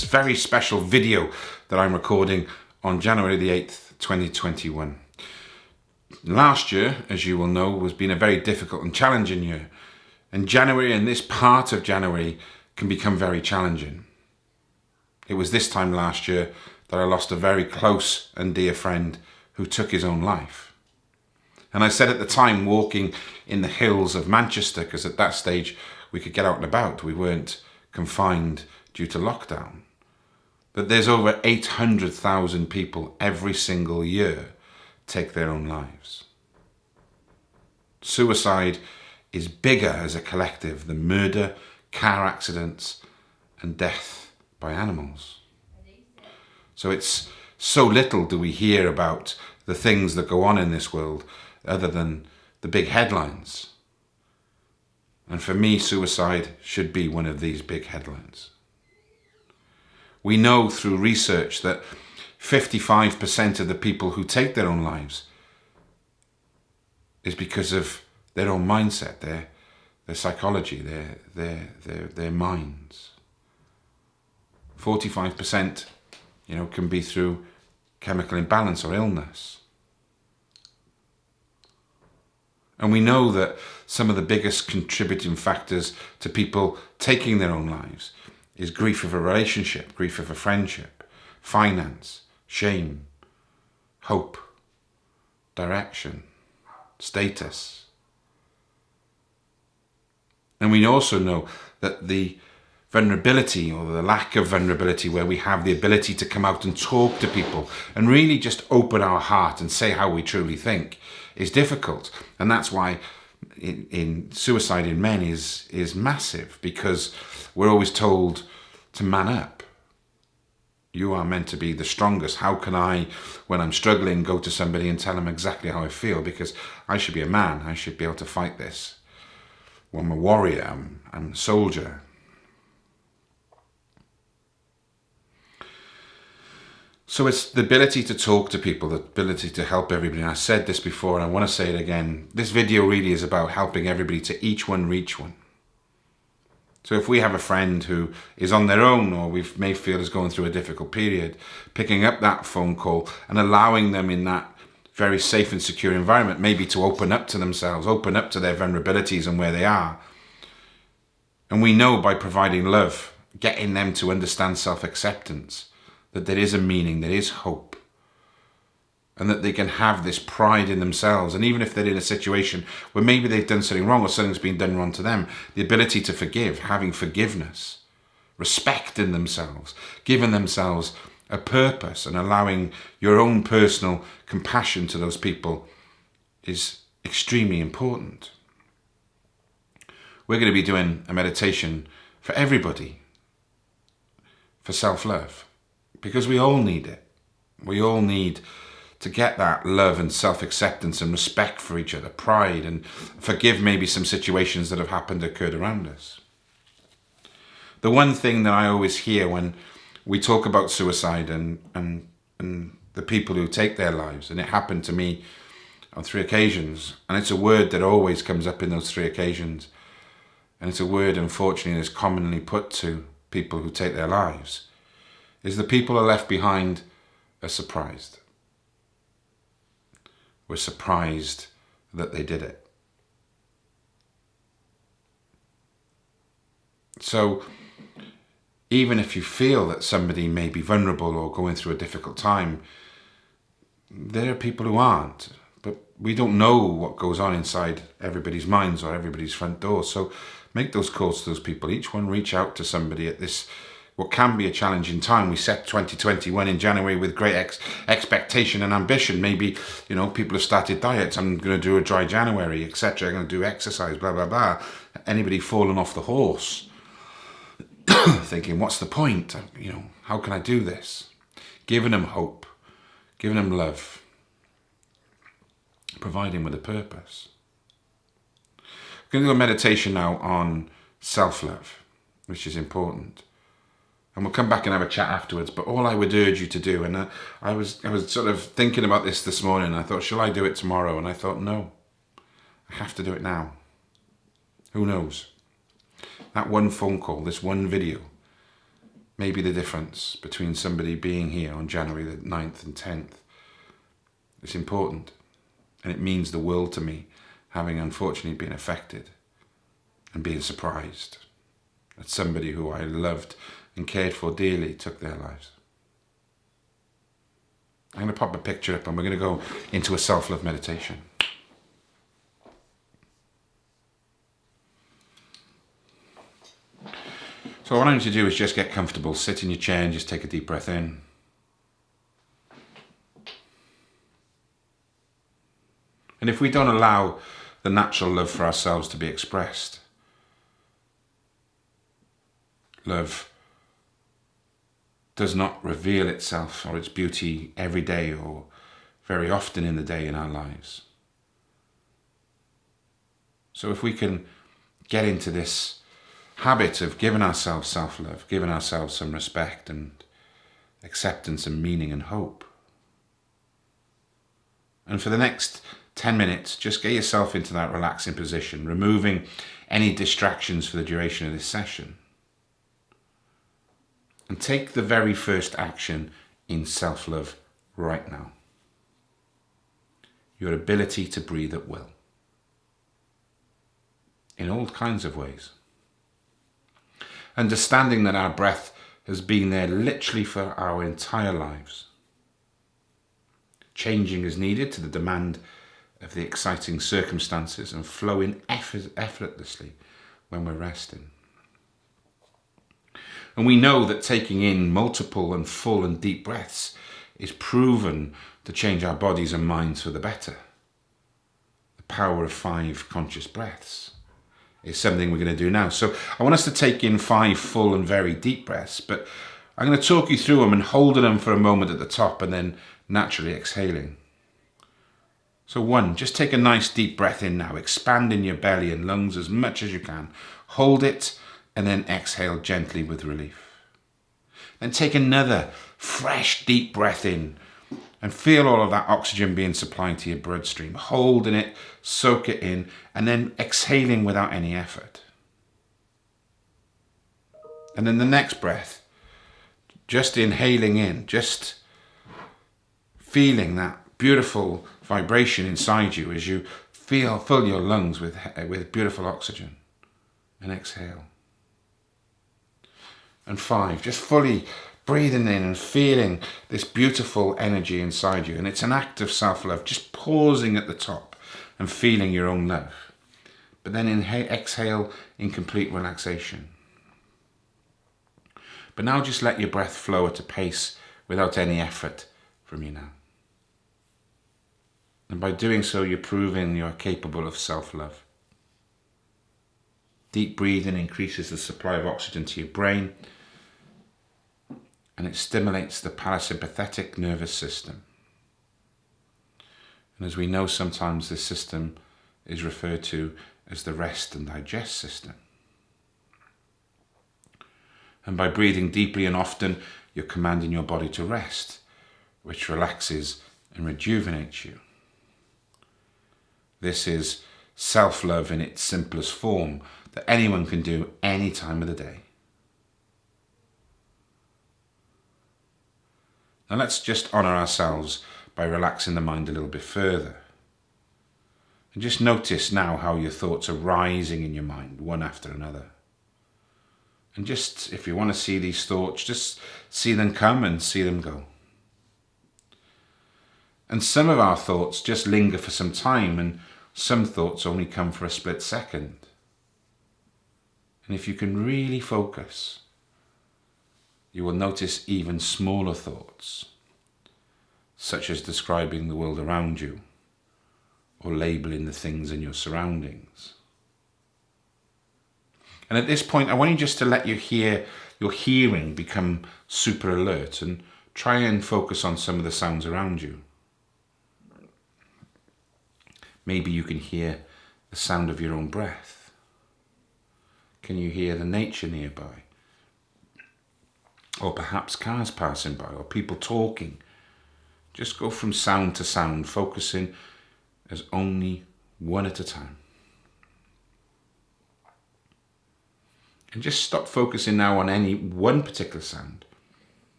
this very special video that I'm recording on January the 8th, 2021. Last year, as you will know, was been a very difficult and challenging year. And January and this part of January can become very challenging. It was this time last year that I lost a very close and dear friend who took his own life. And I said at the time, walking in the hills of Manchester, because at that stage we could get out and about, we weren't confined due to lockdown. But there's over 800,000 people every single year take their own lives. Suicide is bigger as a collective than murder, car accidents and death by animals. So it's so little do we hear about the things that go on in this world other than the big headlines. And for me, suicide should be one of these big headlines. We know through research that 55% of the people who take their own lives is because of their own mindset, their, their psychology, their, their, their, their minds. 45% you know, can be through chemical imbalance or illness. And we know that some of the biggest contributing factors to people taking their own lives is grief of a relationship, grief of a friendship, finance, shame, hope, direction, status. And we also know that the vulnerability or the lack of vulnerability where we have the ability to come out and talk to people and really just open our heart and say how we truly think is difficult. And that's why in, in suicide in men is, is massive because we're always told to man up. You are meant to be the strongest. How can I, when I'm struggling, go to somebody and tell them exactly how I feel? Because I should be a man. I should be able to fight this. Well, I'm a warrior. I'm, I'm a soldier. So it's the ability to talk to people, the ability to help everybody. And I said this before and I want to say it again. This video really is about helping everybody to each one reach one. So if we have a friend who is on their own or we may feel is going through a difficult period, picking up that phone call and allowing them in that very safe and secure environment, maybe to open up to themselves, open up to their vulnerabilities and where they are. And we know by providing love, getting them to understand self-acceptance, that there is a meaning, there is hope, and that they can have this pride in themselves. And even if they're in a situation where maybe they've done something wrong or something's been done wrong to them, the ability to forgive, having forgiveness, respect in themselves, giving themselves a purpose and allowing your own personal compassion to those people is extremely important. We're going to be doing a meditation for everybody, for self-love because we all need it. We all need to get that love and self-acceptance and respect for each other, pride and forgive maybe some situations that have happened, occurred around us. The one thing that I always hear when we talk about suicide and, and, and the people who take their lives, and it happened to me on three occasions, and it's a word that always comes up in those three occasions, and it's a word, unfortunately, that's commonly put to people who take their lives, is the people are left behind are surprised. We're surprised that they did it. So even if you feel that somebody may be vulnerable or going through a difficult time, there are people who aren't. But we don't know what goes on inside everybody's minds or everybody's front door. So make those calls to those people. Each one reach out to somebody at this what can be a challenging time. We set 2021 in January with great ex expectation and ambition. Maybe, you know, people have started diets. I'm going to do a dry January, etc. I'm going to do exercise, blah, blah, blah. Anybody fallen off the horse thinking, what's the point? You know, how can I do this? Giving them hope, giving them love, providing with a purpose. We're going to do a meditation now on self-love, which is important and we'll come back and have a chat afterwards. But all I would urge you to do, and I, I was I was sort of thinking about this this morning. I thought, shall I do it tomorrow? And I thought, no, I have to do it now. Who knows? That one phone call, this one video, may be the difference between somebody being here on January the 9th and 10th. It's important and it means the world to me having unfortunately been affected and being surprised that somebody who I loved and cared for dearly took their lives. I'm going to pop a picture up and we're going to go into a self-love meditation. So what I need to do is just get comfortable, sit in your chair and just take a deep breath in. And if we don't allow the natural love for ourselves to be expressed, love does not reveal itself or its beauty every day or very often in the day in our lives. So if we can get into this habit of giving ourselves self-love, giving ourselves some respect and acceptance and meaning and hope. And for the next 10 minutes, just get yourself into that relaxing position, removing any distractions for the duration of this session. And take the very first action in self-love right now. Your ability to breathe at will. In all kinds of ways. Understanding that our breath has been there literally for our entire lives. Changing as needed to the demand of the exciting circumstances and flowing effort, effortlessly when we're resting. And we know that taking in multiple and full and deep breaths is proven to change our bodies and minds for the better. The power of five conscious breaths is something we're going to do now. So I want us to take in five full and very deep breaths, but I'm going to talk you through them and holding them for a moment at the top and then naturally exhaling. So one, just take a nice deep breath in now, expanding your belly and lungs as much as you can. Hold it and then exhale gently with relief. Then take another fresh deep breath in and feel all of that oxygen being supplied to your bloodstream. Holding it, soak it in, and then exhaling without any effort. And then the next breath, just inhaling in, just feeling that beautiful vibration inside you as you feel fill your lungs with with beautiful oxygen and exhale and five just fully breathing in and feeling this beautiful energy inside you. And it's an act of self-love just pausing at the top and feeling your own love. But then inhale exhale in complete relaxation. But now just let your breath flow at a pace without any effort from you now. And by doing so, you're proving you're capable of self-love. Deep breathing increases the supply of oxygen to your brain and it stimulates the parasympathetic nervous system. And as we know, sometimes this system is referred to as the rest and digest system. And by breathing deeply and often, you're commanding your body to rest, which relaxes and rejuvenates you. This is self-love in its simplest form that anyone can do any time of the day. Now let's just honour ourselves by relaxing the mind a little bit further. And just notice now how your thoughts are rising in your mind, one after another. And just, if you want to see these thoughts, just see them come and see them go. And some of our thoughts just linger for some time and some thoughts only come for a split second. And if you can really focus, you will notice even smaller thoughts, such as describing the world around you or labeling the things in your surroundings. And at this point, I want you just to let your hear, your hearing become super alert and try and focus on some of the sounds around you. Maybe you can hear the sound of your own breath. Can you hear the nature nearby? Or perhaps cars passing by or people talking. Just go from sound to sound, focusing as only one at a time. And just stop focusing now on any one particular sound.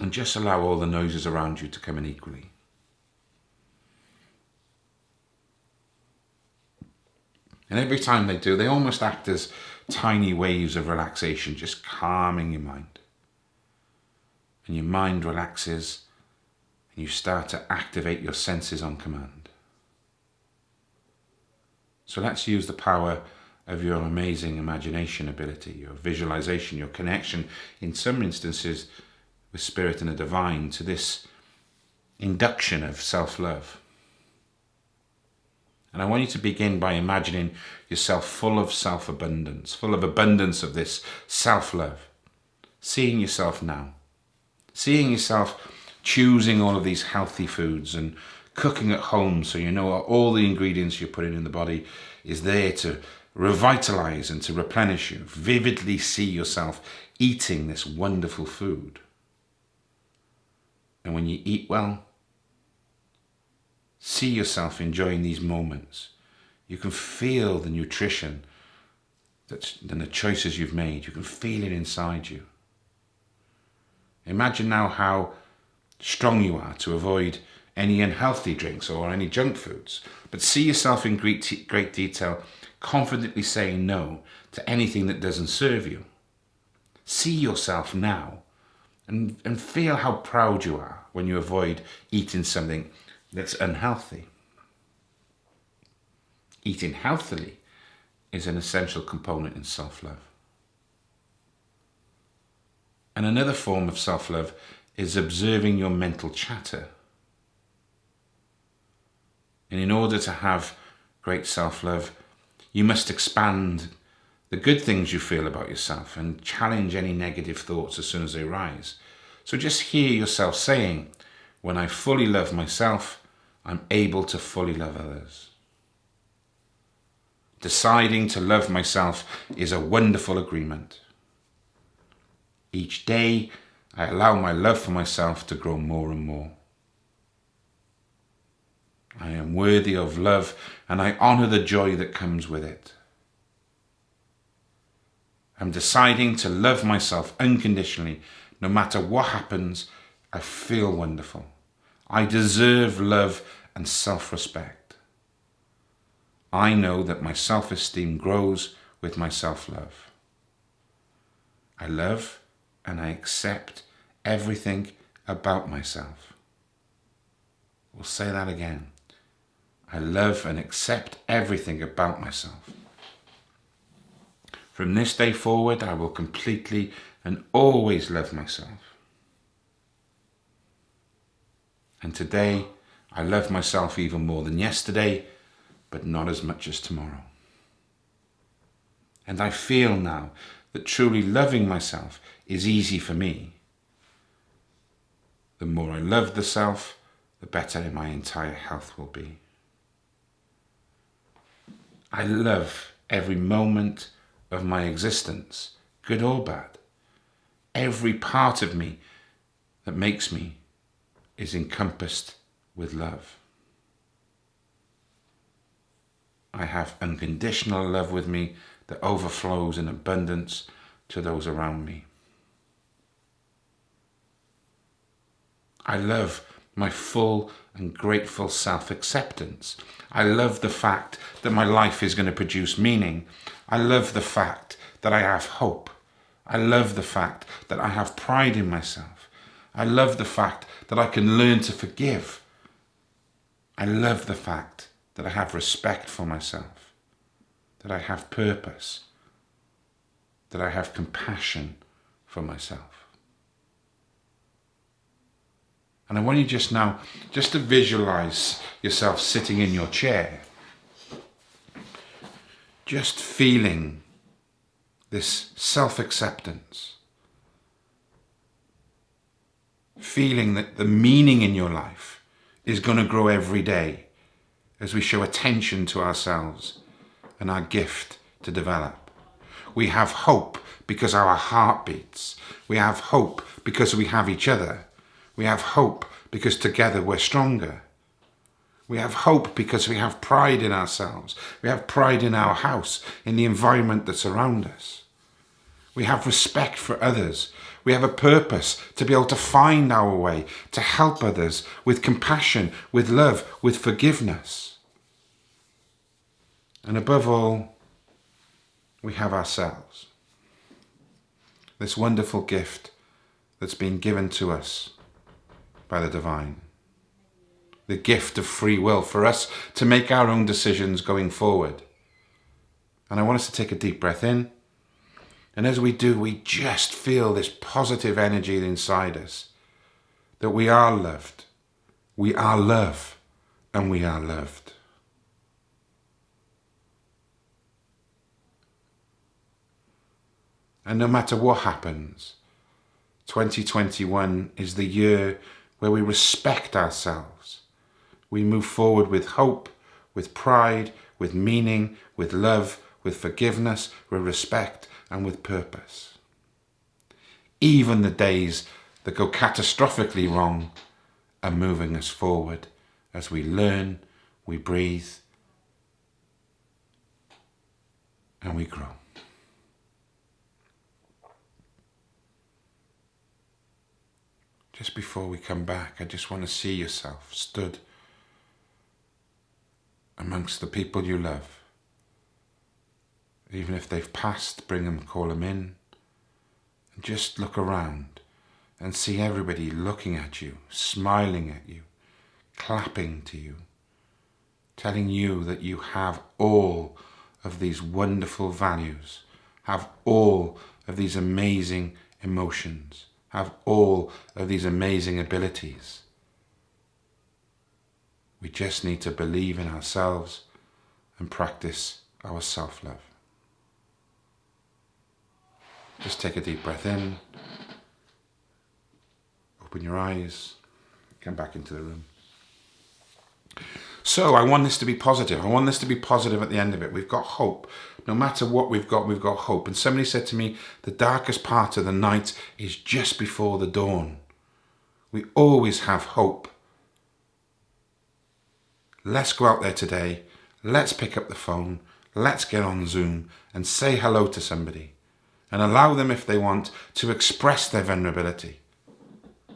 And just allow all the noises around you to come in equally. And every time they do, they almost act as tiny waves of relaxation, just calming your mind. And your mind relaxes and you start to activate your senses on command. So let's use the power of your amazing imagination ability, your visualization, your connection, in some instances with spirit and the divine, to this induction of self-love. And I want you to begin by imagining yourself full of self-abundance, full of abundance of this self-love. Seeing yourself now. Seeing yourself choosing all of these healthy foods and cooking at home so you know all the ingredients you're putting in the body is there to revitalize and to replenish you. Vividly see yourself eating this wonderful food. And when you eat well, see yourself enjoying these moments. You can feel the nutrition that's, and the choices you've made. You can feel it inside you. Imagine now how strong you are to avoid any unhealthy drinks or any junk foods. But see yourself in great, great detail, confidently saying no to anything that doesn't serve you. See yourself now and, and feel how proud you are when you avoid eating something that's unhealthy. Eating healthily is an essential component in self-love. And another form of self-love is observing your mental chatter. And in order to have great self-love, you must expand the good things you feel about yourself and challenge any negative thoughts as soon as they arise. So just hear yourself saying, when I fully love myself, I'm able to fully love others. Deciding to love myself is a wonderful agreement. Each day, I allow my love for myself to grow more and more. I am worthy of love and I honour the joy that comes with it. I'm deciding to love myself unconditionally. No matter what happens, I feel wonderful. I deserve love and self-respect. I know that my self-esteem grows with my self-love. I love and I accept everything about myself. We'll say that again. I love and accept everything about myself. From this day forward, I will completely and always love myself. And today, I love myself even more than yesterday, but not as much as tomorrow. And I feel now that truly loving myself is easy for me. The more I love the self, the better my entire health will be. I love every moment of my existence, good or bad. Every part of me that makes me is encompassed with love. I have unconditional love with me that overflows in abundance to those around me. I love my full and grateful self-acceptance. I love the fact that my life is going to produce meaning. I love the fact that I have hope. I love the fact that I have pride in myself. I love the fact that I can learn to forgive. I love the fact that I have respect for myself that I have purpose, that I have compassion for myself. And I want you just now, just to visualize yourself sitting in your chair, just feeling this self-acceptance, feeling that the meaning in your life is going to grow every day as we show attention to ourselves and our gift to develop. We have hope because our heart beats. We have hope because we have each other. We have hope because together we're stronger. We have hope because we have pride in ourselves. We have pride in our house, in the environment that's around us. We have respect for others. We have a purpose to be able to find our way, to help others with compassion, with love, with forgiveness. And above all, we have ourselves. This wonderful gift that's been given to us by the divine. The gift of free will for us to make our own decisions going forward. And I want us to take a deep breath in and as we do, we just feel this positive energy inside us that we are loved, we are love, and we are loved. And no matter what happens, 2021 is the year where we respect ourselves. We move forward with hope, with pride, with meaning, with love, with forgiveness, with respect, and with purpose. Even the days that go catastrophically wrong are moving us forward as we learn, we breathe, and we grow. Just before we come back, I just want to see yourself stood amongst the people you love even if they've passed, bring them, call them in. Just look around and see everybody looking at you, smiling at you, clapping to you, telling you that you have all of these wonderful values, have all of these amazing emotions, have all of these amazing abilities. We just need to believe in ourselves and practice our self-love. Just take a deep breath in. Open your eyes. Come back into the room. So I want this to be positive. I want this to be positive at the end of it. We've got hope. No matter what we've got, we've got hope. And somebody said to me, the darkest part of the night is just before the dawn. We always have hope. Let's go out there today. Let's pick up the phone. Let's get on Zoom and say hello to somebody and allow them, if they want, to express their vulnerability.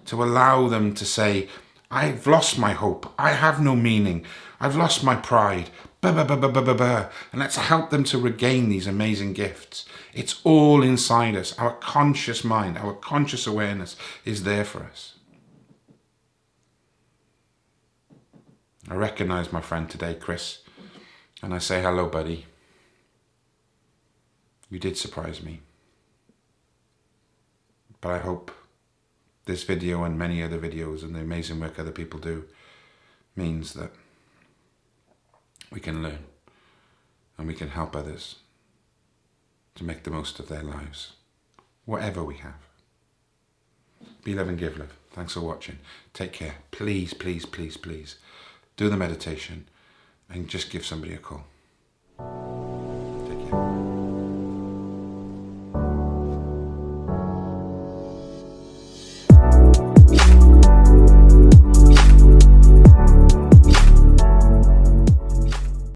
To allow them to say, I've lost my hope. I have no meaning. I've lost my pride. Bah, bah, bah, bah, bah, bah, bah. And let's help them to regain these amazing gifts. It's all inside us. Our conscious mind, our conscious awareness is there for us. I recognize my friend today, Chris, and I say, hello, buddy. You did surprise me. But I hope this video and many other videos and the amazing work other people do means that we can learn and we can help others to make the most of their lives, whatever we have. Be love and give love. Thanks for watching. Take care. Please, please, please, please do the meditation and just give somebody a call.